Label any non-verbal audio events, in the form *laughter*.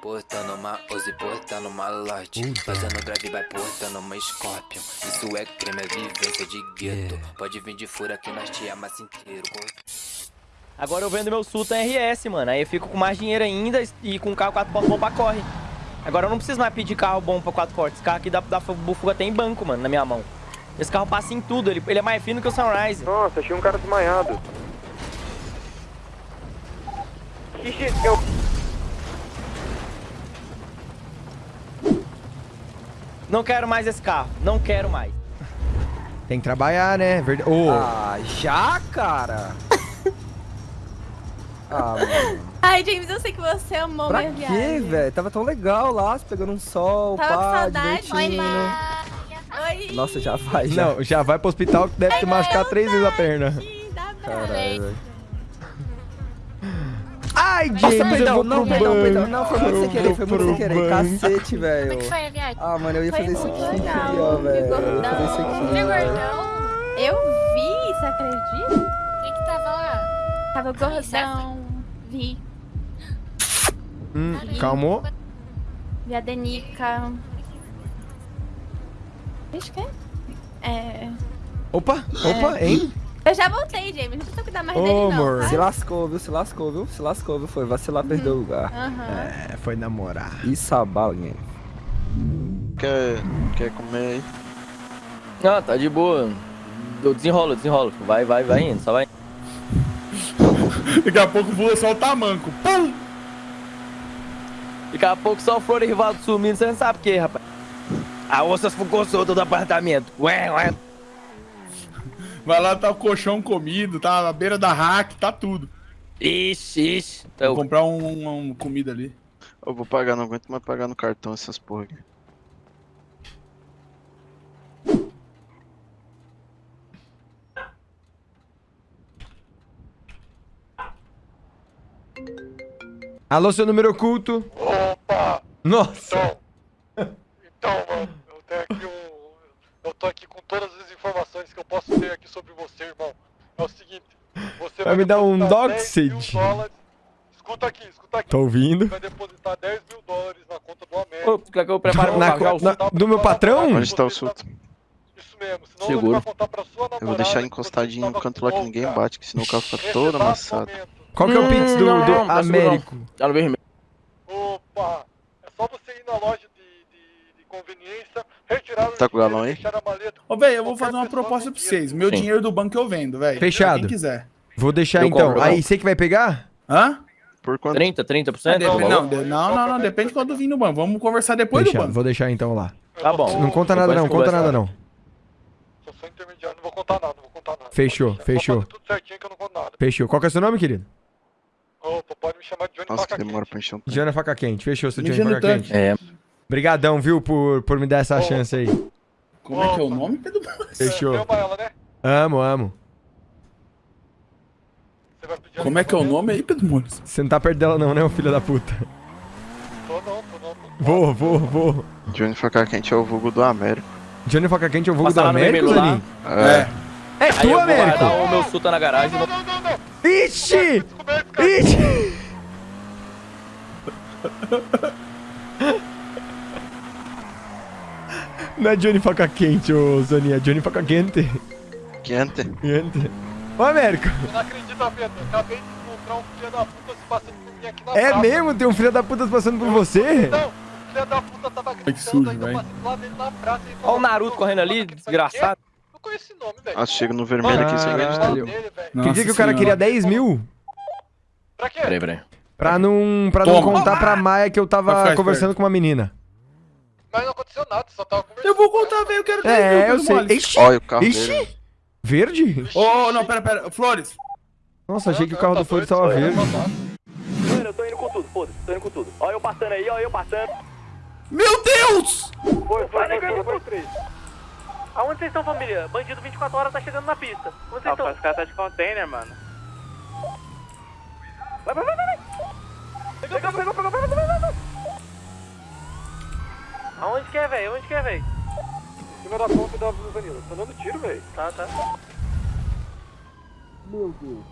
Portando uma Uzi, portando uma Lorde Fazendo grave, vai portando uma Scorpion Isso é creme, é vivência de gueto Pode vir de fura que nós te amassa inteiro Agora eu vendo meu Sultan RS, mano. Aí eu fico com mais dinheiro ainda e com um carro 4 portas bom pra corre. Agora eu não preciso mais pedir carro bom pra 4 portas. Esse carro aqui da, da Bufuga tem banco, mano, na minha mão. Esse carro passa em tudo, ele, ele é mais fino que o Sunrise. Nossa, achei um cara desmaiado. Xixi, eu... Não quero mais esse carro, não quero mais. Tem que trabalhar, né? Verd... Ô, Ah, já, cara? *laughs* ah, mano. Ai, James, eu sei que você amou Pra minha quê, viagem. velho? Tava tão legal lá, pegando um sol, Tava com pá, saudade. divertindo, né? Oi. Nossa, já vai, já. não, já vai pro hospital que deve ter machucado três vezes a perna. Dá pra Caralho, velho. Ai, Nossa, James, eu perdão, vou não, pro perdão, perdão. Não, foi muito sem querer, foi muito sem querer. Cacete, velho. Como é que foi a viagem? Ah, mano, eu ia Foi fazer isso aqui, legal, ó, velho. Eu ia gordão. fazer isso aqui. Viu, ó. gordão? Eu vi, você acredita? Quem que tava lá? Tava gordão. Vi. Hum, calmou? Vi a Denica. Deixa que é. Opa, opa, hein? Eu já voltei, James. Não precisa cuidar mais Ô, dele, não. amor. tá? Se lascou, viu? Se lascou, viu? Se lascou, viu? Foi vacilar, perdeu o lugar. Aham. É, foi namorar. Isso abala, alguém. Quer, quer comer aí? Ah, tá de boa. Eu desenrolo, desenrolo. Vai, vai, vai indo, só vai. *laughs* Daqui a pouco voa só o tamanco. Pum! Daqui a pouco só o Florivaldo sumindo, você não sabe o que, rapaz. A onça ficou solta do apartamento. Ué, ué. Vai lá, tá o colchão comido, tá na beira da rack, tá tudo. Ixi. Vou Então, comprar um, um- um comida ali. Eu vou pagar, não aguento mais pagar no cartão essas porra aqui. Alô, seu número oculto. Opa! Nossa. Então, então, mano, eu tenho aqui um. Eu tô aqui com todas as informações que eu posso ter aqui sobre você, irmão. É o seguinte, você Vai me dar um depositar 10 mil doxage. dólares. Escuta aqui, escuta aqui. Tô ouvindo. Vai depositar 10 mil dólares na conta do América. Ô, quer que eu Na na- do meu patrão? Onde tá o Sultan? Isso mesmo, senão Seguro. vai contar pra sua namorada Eu vou deixar encostadinho no canto lá que ninguém louca. bate, que senão o carro fica todo exato amassado. Qual que é o Pix do, Não, do. Américo? Opa! É só você ir na loja de, de, de conveniência, Tá com o galão aí? Ô, velho, eu vou fazer uma proposta pra vocês. Meu Sim. dinheiro do banco eu vendo, velho. Fechado. Quem quiser. Vou deixar Eu então. compro, eu Aí, você que vai pegar? Hã? Por quanto? 30, 30%? Dep- do valor? não, de- não, não, não, depende de quando vir no banco. Vamos conversar depois do Fechado. banco. Vou deixar então lá. Tá bom. Não conta nada não, conta nada não. Sou só intermediário, não vou contar nada, não vou contar nada. Fechou, fechou. Vou fazer tudo certinho que eu não conto nada. Fechou. Qual que é o seu nome, querido? Opa, pode me chamar de Johnny Nossa, que Faca demora Quente. pra encher um. Diana Faca Quente. Fechou, seu Johnny Faca. Quente. É, Obrigadão, viu, por, por me dar essa Ô. chance aí. Como é que é o nome, Pedro? Fechou. Você ama ela, né? Amo, amo. Você vai pedir Como é que é o ela nome aí, Pedro Muniz? Você não tá perto dela não, né, ô filho da puta? Tô não, tô não. Tô Vou, vou, vou. Johnny Faca Quente é o vulgo do Américo. Johnny Faca Quente é o vulgo do Passar Américo. Zanin? É. É Aí eu tu, Américo? guardar o meu Sultan na garagem. Não, não, não, não. Ixi! Ixi! *laughs* Não é Johnny Faca Quente, ô Zanin, é Johnny Faca Quente. Quente. Quente. Ô, Américo, Eu não acredito, Pedro. Acabei de encontrar um filho da puta se passando por mim aqui na é praça. mesmo? Tem um filho da puta passando por você? Não, o filho da puta tava gritando, sujo, ainda eu velho. passei do lado dele na praça Olha o Naruto "Não, correndo ali, não, desgraçado. Não conheço esse nome, velho. Ah, chega no vermelho aqui, você Caralho. acredita? Fala dele, velho. Que dia que o cara queria 10 mil? Pra quê? Peraí, peraí. Pra não, pra não contar pra Maia que eu tava conversando com uma menina. Mas não aconteceu nada, só tava conversando. Eu vou contar, velho, eu quero 10 mil, É, eu sei. Ixi! Olha o carro Ixi! dele. Verde? Ô, não, pera, pera. Flores. Nossa, achei que o carro do Flores tava verde. Mano, eu tô indo com tudo, foda-se, tô indo com tudo. Olha eu passando aí, olha eu passando. Meu Deus! Foi, foi, foi, foi, três. Aonde vocês estão, família? Bandido 24 horas tá chegando na pista. Onde vocês estão? Os caras tá de container, mano. Vai, vai, vai, vai, pegou, pegou, pegou, pegou. Aonde que é, velho? Onde que é, velho? Em cima da ponta da avenida. Tá dando tiro, velho. Tá, tá. Meu Deus.